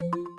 you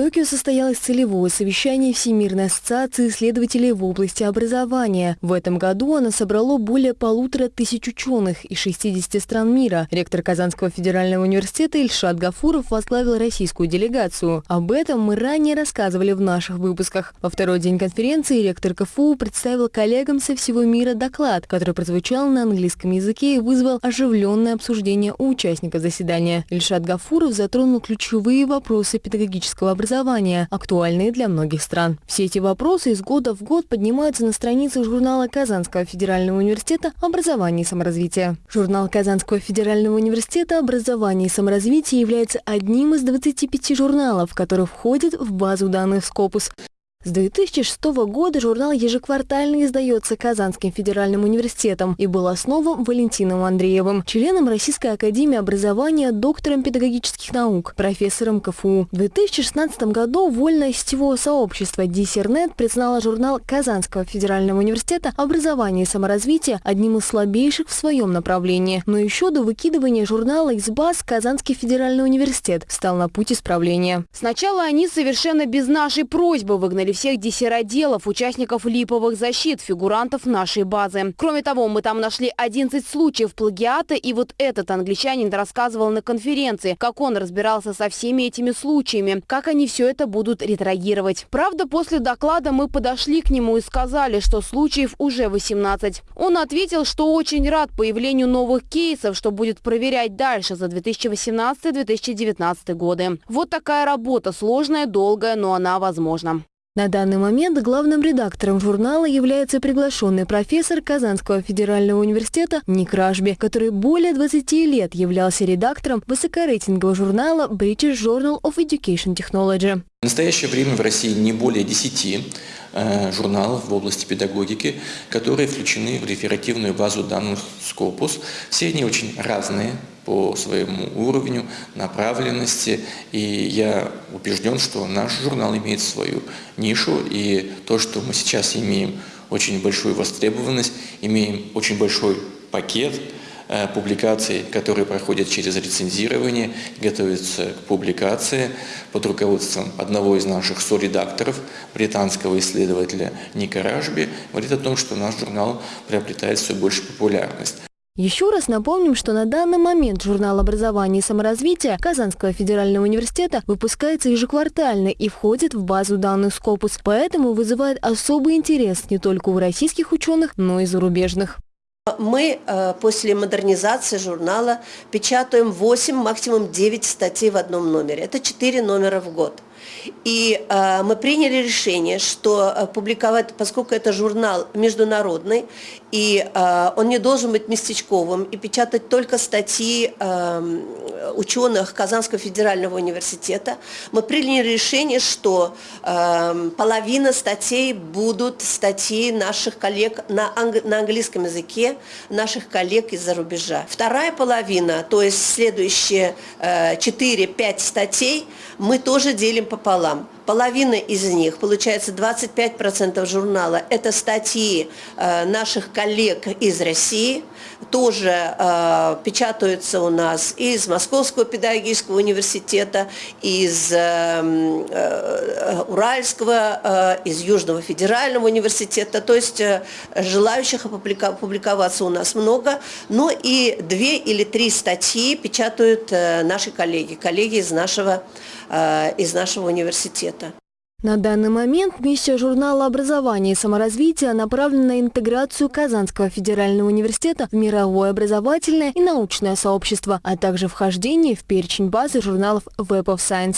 Токио состоялось целевое совещание Всемирной ассоциации исследователей в области образования. В этом году оно собрало более полутора тысяч ученых из 60 стран мира. Ректор Казанского федерального университета Ильшат Гафуров возглавил российскую делегацию. Об этом мы ранее рассказывали в наших выпусках. Во второй день конференции ректор КФУ представил коллегам со всего мира доклад, который прозвучал на английском языке и вызвал оживленное обсуждение у участников заседания. Ильшат Гафуров затронул ключевые вопросы педагогического образования образования, актуальные для многих стран. Все эти вопросы из года в год поднимаются на страницах журнала Казанского федерального университета «Образование и саморазвитие». Журнал Казанского федерального университета «Образование и саморазвитие» является одним из 25 журналов, которые входят в базу данных Scopus. С 2006 года журнал ежеквартально издается Казанским федеральным университетом и был основан Валентином Андреевым, членом Российской академии образования, доктором педагогических наук, профессором КФУ. В 2016 году вольное сетевое сообщество Диссернет признало журнал Казанского федерального университета «Образование и саморазвитие» одним из слабейших в своем направлении. Но еще до выкидывания журнала из баз Казанский федеральный университет стал на путь исправления. Сначала они совершенно без нашей просьбы выгнали выявили всех диссероделов, участников липовых защит, фигурантов нашей базы. Кроме того, мы там нашли 11 случаев плагиата, и вот этот англичанин рассказывал на конференции, как он разбирался со всеми этими случаями, как они все это будут ретрагировать. Правда, после доклада мы подошли к нему и сказали, что случаев уже 18. Он ответил, что очень рад появлению новых кейсов, что будет проверять дальше за 2018-2019 годы. Вот такая работа, сложная, долгая, но она возможна. На данный момент главным редактором журнала является приглашенный профессор Казанского федерального университета Ник Ражби, который более 20 лет являлся редактором высокорейтингового журнала British Journal of Education Technology. В настоящее время в России не более 10 э, журналов в области педагогики, которые включены в реферативную базу данных Scopus. Все они очень разные, по своему уровню, направленности. И я убежден, что наш журнал имеет свою нишу, и то, что мы сейчас имеем очень большую востребованность, имеем очень большой пакет публикаций, которые проходят через рецензирование, готовятся к публикации под руководством одного из наших соредакторов, британского исследователя Ника Ражби, говорит о том, что наш журнал приобретает все больше популярность. Еще раз напомним, что на данный момент журнал образования и саморазвития Казанского федерального университета выпускается ежеквартально и входит в базу данных Scopus, поэтому вызывает особый интерес не только у российских ученых, но и зарубежных. Мы э, после модернизации журнала печатаем 8, максимум 9 статей в одном номере. Это 4 номера в год. И э, мы приняли решение, что э, публиковать, поскольку это журнал международный, и э, он не должен быть местечковым, и печатать только статьи э, ученых Казанского федерального университета, мы приняли решение, что э, половина статей будут статьи наших коллег на, анг на английском языке, наших коллег из-за рубежа. Вторая половина, то есть следующие э, 4-5 статей, мы тоже делим пополам. Половина из них, получается 25% журнала, это статьи э, наших коллег из России, тоже э, печатаются у нас из Московского педагогического университета, из э, э, Уральского, э, из Южного федерального университета, то есть э, желающих опубликоваться у нас много, но и две или три статьи печатают наши коллеги, коллеги из нашего, э, из нашего университета. На данный момент миссия журнала образования и саморазвития направлена на интеграцию Казанского федерального университета в мировое образовательное и научное сообщество, а также вхождение в перечень базы журналов Web of Science.